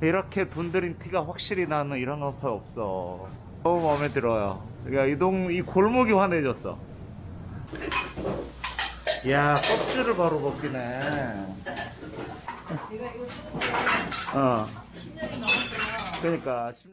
이렇게 돈 들인 티가 확실히 나는 이런 어퍼 없어. 너무 마음에 들어요. 그러니까 이동 이 골목이 환해졌어. 야 껍질을 바로 벗기네. 내가 이거 어. 10년이 넘었어요. 그러니까 심-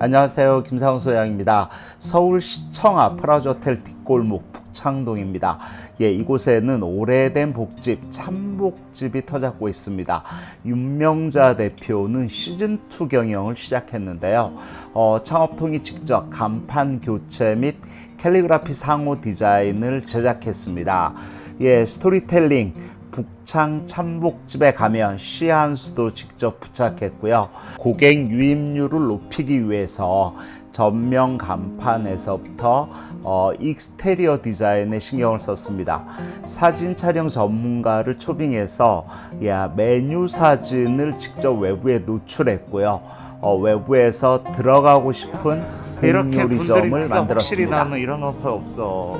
안녕하세요. 김상훈 소장입니다 서울시청 아프라조텔 뒷골목 북창동입니다. 예 이곳에는 오래된 복집 참복집이 터잡고 있습니다. 윤명자 대표는 시즌2 경영을 시작했는데요. 어, 창업통이 직접 간판 교체 및 캘리그라피 상호 디자인을 제작했습니다. 예 스토리텔링 북창 참복집에 가면 시한 수도 직접 부착했고요. 고객 유입률을 높이기 위해서 전면 간판에서부터 어, 익스테리어 디자인에 신경을 썼습니다. 사진 촬영 전문가를 초빙해서 야, 메뉴 사진을 직접 외부에 노출했고요. 어, 외부에서 들어가고 싶은 이렇게 요리점을 분들이 확실히 만들었습니다. 나는 이런 어퍼 없어.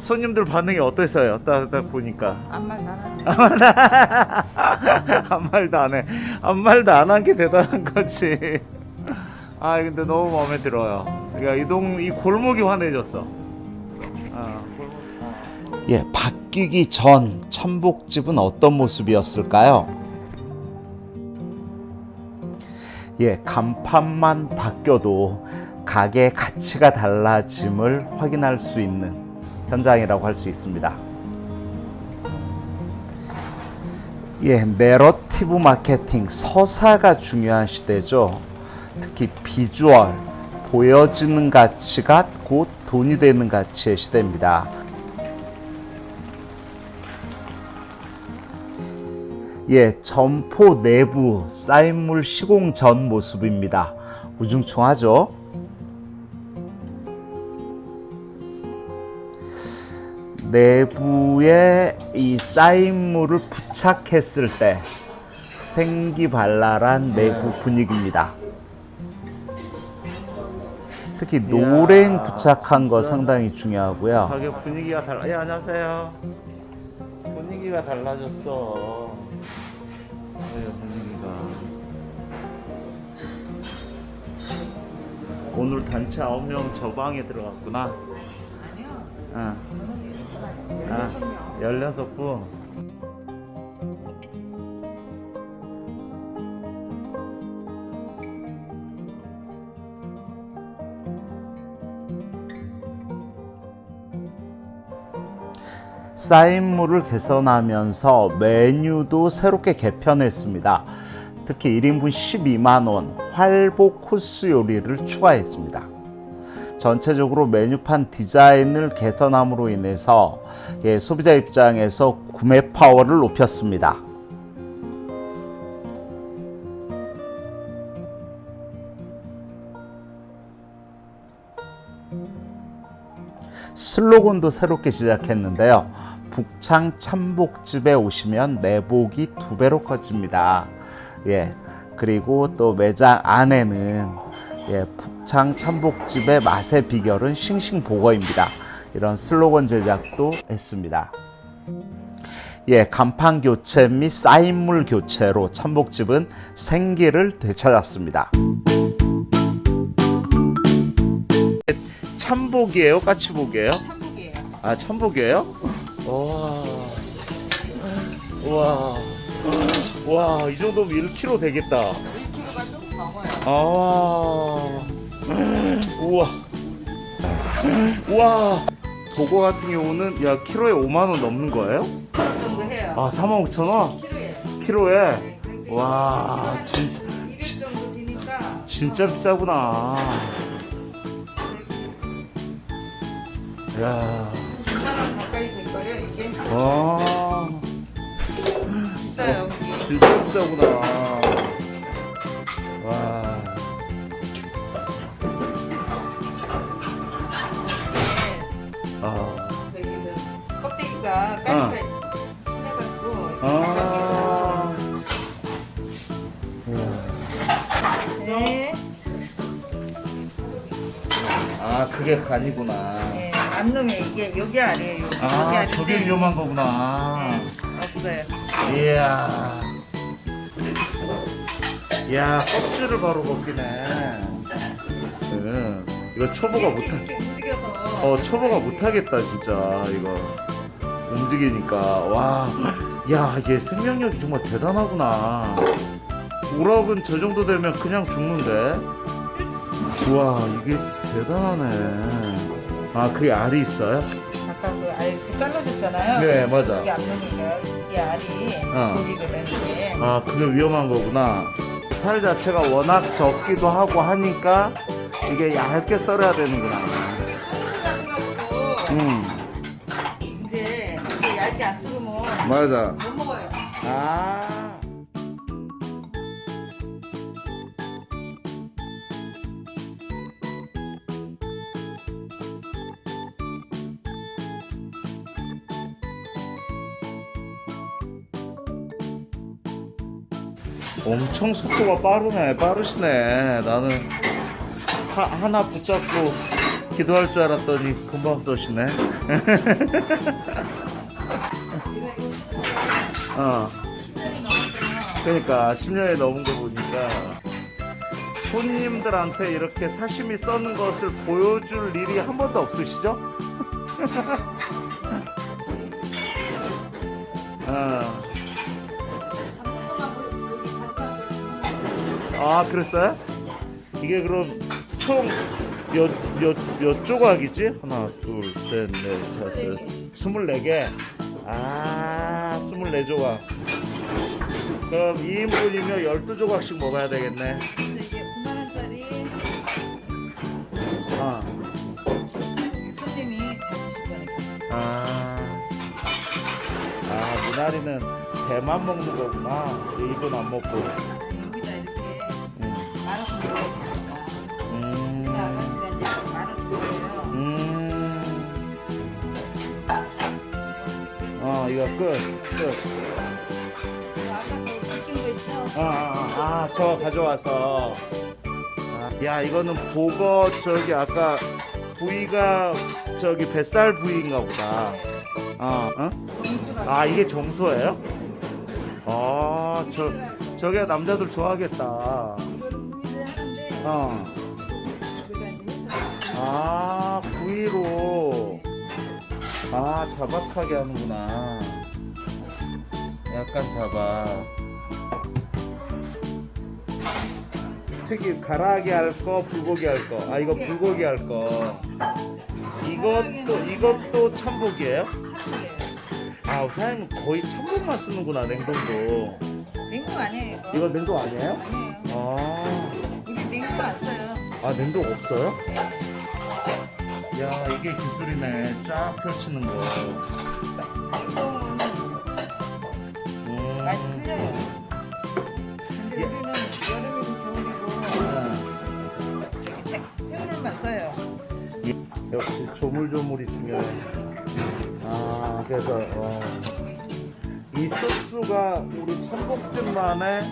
손님들 반응이 어땠어요? 딱, 딱 보니까. 아무 말도 안 하네. 아무 말도 안 해. 아무 말도 안 한 게 대단한 거지. 아, 근데 너무 마음에 들어요. 그러니까 이동, 이 골목이 환해졌어. 아. 예, 바뀌기 전 참복집은 어떤 모습이었을까요? 예, 간판만 바뀌어도 가게 가치가 달라짐을 확인할 수 있는 현장이라고 할 수 있습니다. 예, 내러티브 마케팅, 서사가 중요한 시대죠. 특히 비주얼, 보여지는 가치가 곧 돈이 되는 가치의 시대입니다. 예, 점포 내부 쌓인물 시공 전 모습입니다. 우중충하죠? 내부에 이 쌓인물을 부착했을 때 생기발랄한 내부 분위기입니다. 특히 노랭 부착한 거 상당히 중요하고요. 가격 분위기가 달라. 예, 안녕하세요. 분위기가 달라졌어. 네, 분위기가. 오늘 단체 9명 저 방에 들어갔구나. 아니요. 아. 아. 아, 16분. 쌓인물을 개선하면서 메뉴도 새롭게 개편했습니다. 특히 1인분 12만원 활복 코스 요리를 추가했습니다. 전체적으로 메뉴판 디자인을 개선함으로 인해서 예, 소비자 입장에서 구매 파워를 높였습니다. 슬로건도 새롭게 시작했는데요. 북창 참복집에 오시면 내복이 두 배로 커집니다. 예. 그리고 또 매장 안에는 예, 북창 참복집의 맛의 비결은 싱싱보거입니다. 이런 슬로건 제작도 했습니다. 예, 간판 교체 및 쌓인물 교체로 참복집은 생기를 되찾았습니다. 참복이에요? 까치복이에요? 한국이에요. 아, 참복이에요? 와. 와. 와, 이 정도면 1kg 되겠다. 1kg가 조금 넘어요. 아. 우와. 우와. 도거 같은 경우는 야, 키로에 5만 원 넘는 거예요? 그 정도 해요. 아, 4만 5천 원? 키로에. 키로에. 네, 그게 와, 진짜 200 정도 되니까. 진짜 비싸구나. 야. 10만 원 가까이 될 거예요. 이게 와. 비싸요. 이게. 진짜 비싸구나. 와. 아. 껍데기가 까니까 해가지고. 아. 우와. 네. 아, 아 그게 간이구나. 네, 암놈에 이게 여기 아래에요. 여기 아 아래인데 저게 위험한 거구나. 네, 없어요. 이야. 이야 껍질을 바로 벗기네. 응. 이거 초보가 이렇게, 못하. 이렇게 움직여서. 어 초보가 못하겠다 진짜 이거 움직이니까 와. 야 이게 생명력이 정말 대단하구나. 우럭은 저 정도 되면 그냥 죽는데. 우와 이게 대단하네. 아 그게 알이 있어요? 아까 그알 이렇게 잘라줬잖아요. 네 맞아. 이게 암놈이니까 이 알이 어. 거기거든 이게. 아, 그게 위험한 거구나. 살 자체가 워낙 적기도 하고 하니까 이게 얇게 썰어야 되는구나. 같은 음, 이제 이게 얇게 안 썰으면 맞아. 못 먹어요. 아. 엄청 속도가 빠르네, 빠르시네. 나는 하, 하나 붙잡고 기도할 줄 알았더니 금방 이거 어. 그러니까 10년이 넘은 거 보니까 손님들한테 이렇게 사시미 써는 것을 보여줄 일이 한 번도 없으시죠? 어. 아 그랬어요? 이게 그럼 총 몇, 몇, 몇 조각이지? 하나, 둘, 셋, 넷, 다섯, 스물네 개. 아, 스물네 조각. 그럼 2인분이면 12조각씩 먹어야 되겠네. 근데 이게 9만 원짜리 아, 손님이. 아, 아, 미나리는 배만 먹는 거구나. 입은 안 먹고. 이거 끝, 끝. 아, 아, 아, 저 가져와서. 아, 야, 이거는 보거, 저기, 아까 부위가 저기 뱃살 부위인가 보다. 어, 어? 아, 이게 정소예요? 아, 저, 저게 남자들 좋아하겠다. 어. 아, 부위로. 아, 자박하게 하는구나. 약간 자박. 특히 가라아기 할 거, 불고기 할 거. 아, 이거 불고기 할 거. 이것도, 이것도 참복이에요? 아, 사장님 거의 참복만 쓰는구나, 냉동도. 냉동 아니에요 이거? 이거 냉동 아니에요? 아니에요. 아, 우리 냉동 안 써요. 아, 냉동 없어요? 네. 야, 이게 기술이네. 쫙 펼치는 거. 냉동은 음. 맛이 틀려요. 근데 예. 우리는 여름이고 겨울이고 새- 새우를만 써요. 역시 조물조물이 중요해. 아, 그래서, 어. 이 소스가 우리 참복집만의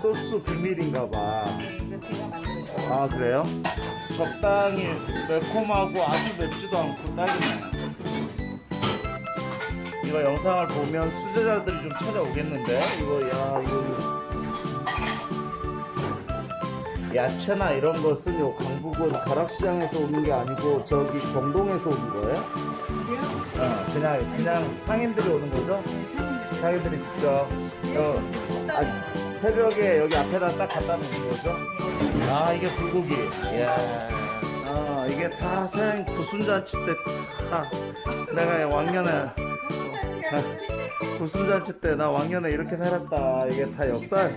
소스 비밀인가 봐. 네, 이거 제가 만든 거. 아, 그래요? 적당히 매콤하고 아주 맵지도 않고 딱이네. 이거 영상을 보면 수제자들이 좀 찾아오겠는데? 이거, 야, 이거. 야채나 이런 것은 요 강북은 가락시장에서 오는 게 아니고 저기 경동에서 오는 거예요? 어, 그냥 그냥 상인들이 오는 거죠? 상인들이 직접 어, 아, 새벽에 여기 앞에다 딱 갖다 놓는 거죠? 아 이게 불고기. 이야, 아 이게 다 사장님 구순잔치 때 다 내가 왕년에 구순잔치 때 나 왕년에 이렇게 살았다. 이게 다 역사.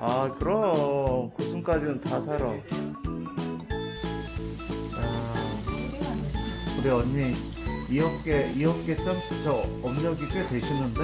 아 그럼 구순까지는 다 살아. 아, 우리 언니 이어깨 이어깨 점저 업력이 꽤 되시는데?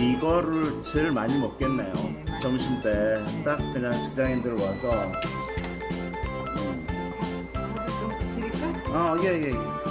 이거를 제일 많이 먹겠네요. 네, 점심 때 딱 그냥 직장인들 와서 좀 드릴까? 어, 예, 예, 예.